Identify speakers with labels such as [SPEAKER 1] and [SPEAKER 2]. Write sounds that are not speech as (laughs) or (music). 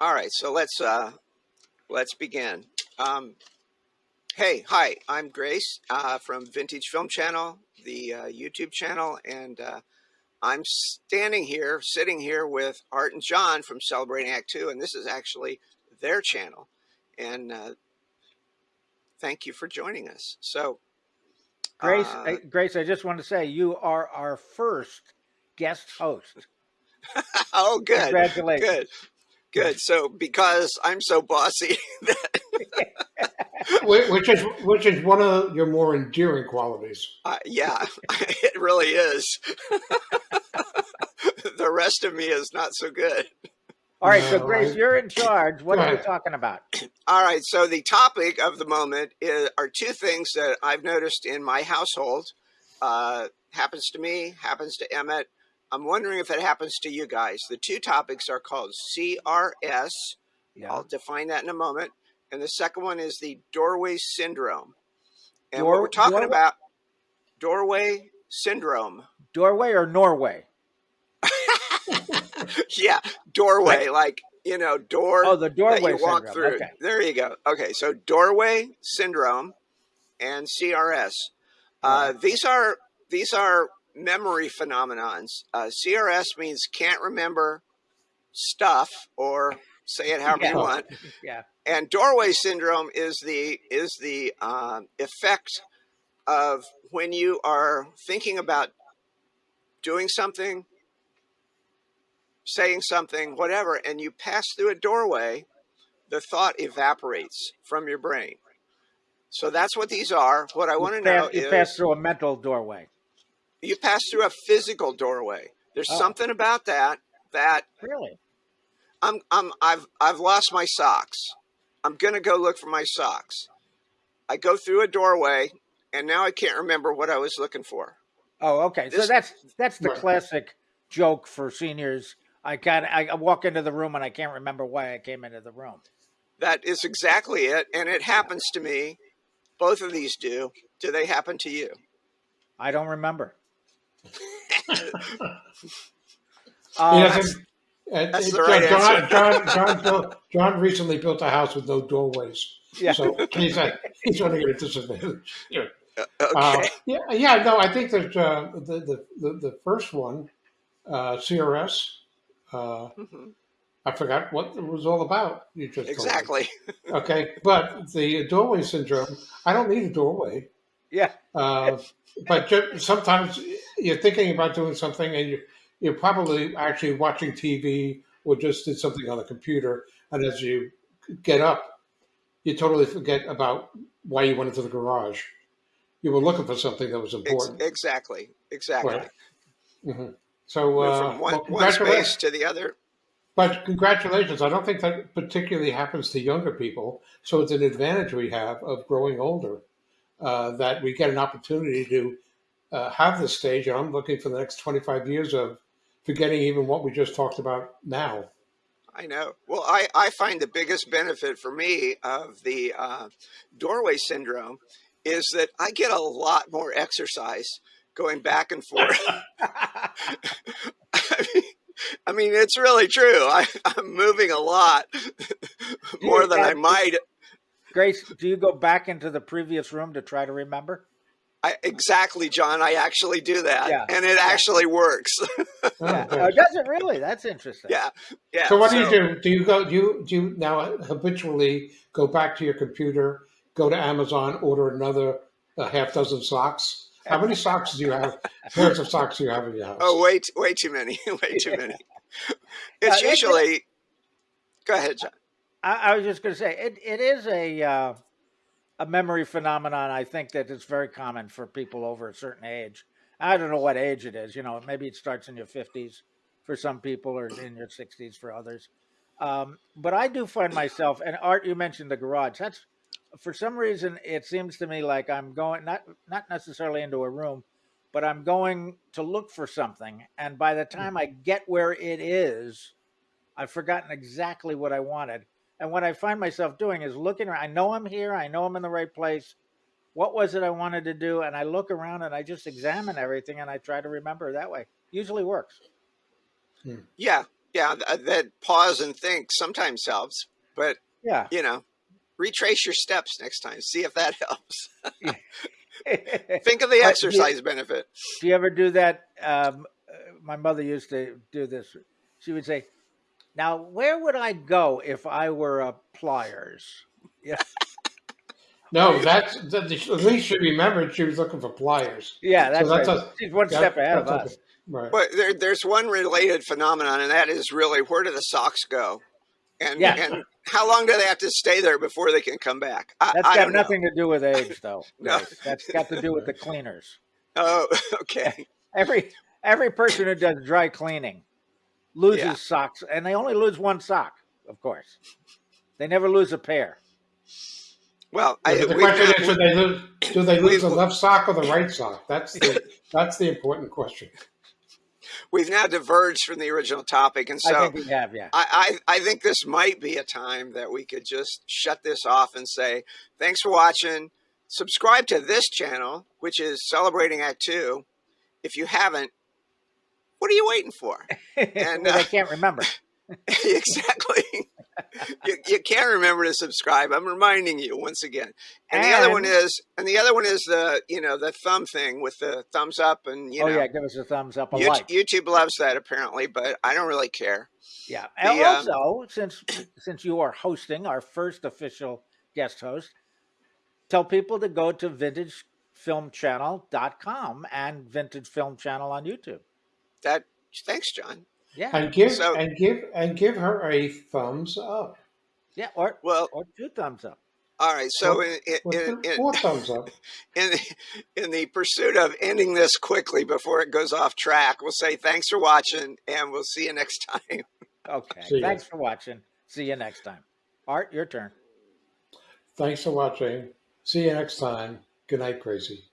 [SPEAKER 1] All right, so let's uh, let's begin. Um, hey, hi, I'm Grace uh, from Vintage Film Channel, the uh, YouTube channel, and uh, I'm standing here, sitting here with Art and John from Celebrating Act Two, and this is actually their channel. And uh, thank you for joining us. So,
[SPEAKER 2] Grace,
[SPEAKER 1] uh,
[SPEAKER 2] I- Grace, I just want to say you are our first guest host. (laughs)
[SPEAKER 1] oh, good,
[SPEAKER 2] Congratulations.
[SPEAKER 1] good, good. So, because I'm so bossy, (laughs) (laughs)
[SPEAKER 3] which is which is one of your more endearing qualities.
[SPEAKER 1] Uh, yeah, (laughs) it really is. the rest of me is not so good.
[SPEAKER 2] All right, so Grace, you're in charge. What are we talking about? (clears throat)
[SPEAKER 1] All right, so the topic of the moment is, are two things that I've noticed in my household. Uh, happens to me, happens to Emmett. I'm wondering if it happens to you guys. The two topics are called CRS.
[SPEAKER 2] Yeah.
[SPEAKER 1] I'll define that in a moment. And the second one is the doorway syndrome. And
[SPEAKER 2] Door-
[SPEAKER 1] what we're talking
[SPEAKER 2] doorway?
[SPEAKER 1] about, doorway syndrome.
[SPEAKER 2] Doorway or Norway? (laughs)
[SPEAKER 1] yeah, doorway, like you know, door
[SPEAKER 2] Oh, the
[SPEAKER 1] that
[SPEAKER 2] doorway
[SPEAKER 1] you walk
[SPEAKER 2] syndrome.
[SPEAKER 1] through.
[SPEAKER 2] Okay.
[SPEAKER 1] There you go. Okay, so doorway syndrome and CRS. Uh, these are these are memory phenomenons. Uh, CRS means can't remember stuff, or say it however you want. (laughs)
[SPEAKER 2] Yeah.
[SPEAKER 1] And doorway syndrome is the is the um, effect of when you are thinking about doing something, saying something, whatever, and you pass through a doorway, the thought evaporates from your brain. So that's what these are. What I want to know
[SPEAKER 2] you
[SPEAKER 1] is
[SPEAKER 2] pass through a mental doorway.
[SPEAKER 1] You pass through a physical doorway. There's
[SPEAKER 2] Oh.
[SPEAKER 1] something about that that
[SPEAKER 2] Really?
[SPEAKER 1] I'm I'm I've I've lost my socks. I'm gonna go look for my socks. I go through a doorway and now I can't remember what I was looking for.
[SPEAKER 2] Oh, okay. so that's that's the
[SPEAKER 3] Right.
[SPEAKER 2] classic joke for seniors. I can I walk into the room and I can't remember why I came into the room.
[SPEAKER 1] That is exactly it, and it happens to me. Both of these do. Do they happen to you?
[SPEAKER 2] I don't remember. Uh,
[SPEAKER 3] uh,
[SPEAKER 1] that's
[SPEAKER 3] uh,
[SPEAKER 1] right
[SPEAKER 3] John. John, John, built, John recently built a house with no doorways,
[SPEAKER 2] yeah.
[SPEAKER 3] so he's uh, he's running at a disadvantage. Yeah.
[SPEAKER 1] Uh,
[SPEAKER 3] Uh,
[SPEAKER 1] okay.
[SPEAKER 3] yeah, yeah, no, I think that uh, the, the the the first one, uh, CRS. Uh,
[SPEAKER 1] Mhm.
[SPEAKER 3] I forgot what it was all about. You just.
[SPEAKER 1] Exactly. (laughs)
[SPEAKER 3] Okay, but the doorway syndrome. I don't need a doorway.
[SPEAKER 2] yeah.
[SPEAKER 3] Uh, but ju- sometimes you're thinking about doing something and you, you're probably actually watching TV or just did something on the computer. And as you get up, you totally forget about why you went into the garage. You were looking for something that was important.
[SPEAKER 1] exactly. Exactly.
[SPEAKER 3] Right. hmm So, uh,
[SPEAKER 1] from one,
[SPEAKER 3] well,
[SPEAKER 1] one space to the other.
[SPEAKER 3] But congratulations. I don't think that particularly happens to younger people. So it's an advantage we have of growing older uh, that we get an opportunity to uh, have this stage. And I'm looking for the next 25 years of forgetting even what we just talked about now.
[SPEAKER 1] I know. Well, I, I find the biggest benefit for me of the uh, doorway syndrome is that I get a lot more exercise going back and forth. I (laughs) mean, I mean, it's really true. I, I'm moving a lot (laughs) more than I might.
[SPEAKER 2] Grace, do you go back into the previous room to try to remember?
[SPEAKER 1] I, exactly, John. I actually do that,
[SPEAKER 2] Yeah.
[SPEAKER 1] and it actually works. (laughs)
[SPEAKER 2] Yeah. Oh, does it really? That's interesting.
[SPEAKER 1] yeah, yeah.
[SPEAKER 3] So what do you do? Do you go? Do you do you now habitually go back to your computer, go to Amazon, order another uh, half dozen socks? How many socks do you have? (laughs) Pairs of socks do you have in your house?
[SPEAKER 1] Oh, way, t- way too many. (laughs) way too many. It's
[SPEAKER 2] Uh,
[SPEAKER 1] usually. Go ahead, John.
[SPEAKER 2] I, I was just going to say it. It is a uh, a memory phenomenon. I think that it's very common for people over a certain age. I don't know what age it is. You know, maybe it starts in your fifties for some people, or in your sixties for others. Um, but I do find myself, and Art, you mentioned the garage. That's for some reason it seems to me like I'm going not not necessarily into a room, but I'm going to look for something, and by the time I get where it is, I've forgotten exactly what I wanted. And what I find myself doing is looking around. I know I'm here. I know I'm in the right place. What was it I wanted to do? And I look around and I just examine everything and I try to remember that way. Usually works.
[SPEAKER 1] Yeah, yeah, th- that pause and think sometimes helps, but
[SPEAKER 2] Yeah.
[SPEAKER 1] you know, retrace your steps next time. See if that (laughs) helps. (laughs) Think of the
[SPEAKER 2] But you-
[SPEAKER 1] exercise benefit.
[SPEAKER 2] do you ever do that? Um, uh, my mother used to do this. She would say, "Now, where would I go if I were a pliers?"
[SPEAKER 3] No, that's that, at least she remembered she was looking for pliers.
[SPEAKER 2] Yeah, that's
[SPEAKER 3] that's
[SPEAKER 2] right.
[SPEAKER 3] a-
[SPEAKER 2] She's one
[SPEAKER 3] That-
[SPEAKER 2] step ahead of us.
[SPEAKER 3] okay. Right.
[SPEAKER 1] But there, there's one related phenomenon, and that is really where do the socks go? And,
[SPEAKER 2] Yeah.
[SPEAKER 1] and how long do they have to stay there before they can come back? I,
[SPEAKER 2] That's
[SPEAKER 1] I
[SPEAKER 2] got
[SPEAKER 1] don't know.
[SPEAKER 2] nothing to do with age, though. (laughs)
[SPEAKER 1] No.
[SPEAKER 2] Grace. That's got to do with the cleaners. (laughs)
[SPEAKER 1] Oh, okay. (laughs)
[SPEAKER 2] Every every person who does dry cleaning loses
[SPEAKER 1] Yeah.
[SPEAKER 2] socks, and they only lose one sock, of course. They never lose a pair.
[SPEAKER 1] Well, I,
[SPEAKER 3] the
[SPEAKER 1] we've
[SPEAKER 3] question
[SPEAKER 1] not-
[SPEAKER 3] is, do they lose? Do they lose the
[SPEAKER 1] we've-
[SPEAKER 3] left sock or the right sock? That's the that's the important question.
[SPEAKER 1] we've now diverged from the original topic, and so
[SPEAKER 2] I
[SPEAKER 1] so
[SPEAKER 2] think we have, yeah.
[SPEAKER 1] I, I, I think this might be a time that we could just shut this off and say, thanks for watching. Subscribe to this channel, which is Celebrating Act Two. If you haven't, what are you waiting for? And, (laughs)
[SPEAKER 2] well,
[SPEAKER 1] uh,
[SPEAKER 2] they can't remember. (laughs)
[SPEAKER 1] exactly. you, you can't remember to subscribe. I'm reminding you once again. And, the other one is, and the other one is the, you know, the thumb thing with the thumbs up and, you
[SPEAKER 2] oh
[SPEAKER 1] know,
[SPEAKER 2] yeah, give us a thumbs up, a
[SPEAKER 1] YouTube,
[SPEAKER 2] like.
[SPEAKER 1] YouTube loves that apparently, but I don't really care.
[SPEAKER 2] Yeah. And
[SPEAKER 1] The, um,
[SPEAKER 2] also, since since you are hosting our first official guest host, tell people to go to vintagefilmchannel.com and Vintage Film Channel on YouTube.
[SPEAKER 1] That, thanks, John.
[SPEAKER 2] Yeah.
[SPEAKER 3] And give
[SPEAKER 1] So-
[SPEAKER 3] and give and give her a thumbs up.
[SPEAKER 2] Yeah, or
[SPEAKER 1] Well,
[SPEAKER 2] or two thumbs up.
[SPEAKER 1] all right. So in,
[SPEAKER 3] What's
[SPEAKER 1] in,
[SPEAKER 3] the
[SPEAKER 1] in,
[SPEAKER 3] four thumbs up? (laughs)
[SPEAKER 1] in, in the pursuit of ending this quickly before it goes off track, we'll say thanks for watching and we'll see you next time.
[SPEAKER 2] Okay.
[SPEAKER 3] See ya.
[SPEAKER 2] Thanks for watching. See you next time. Art, your turn.
[SPEAKER 3] Thanks for watching. See you next time. Good night, Gracie.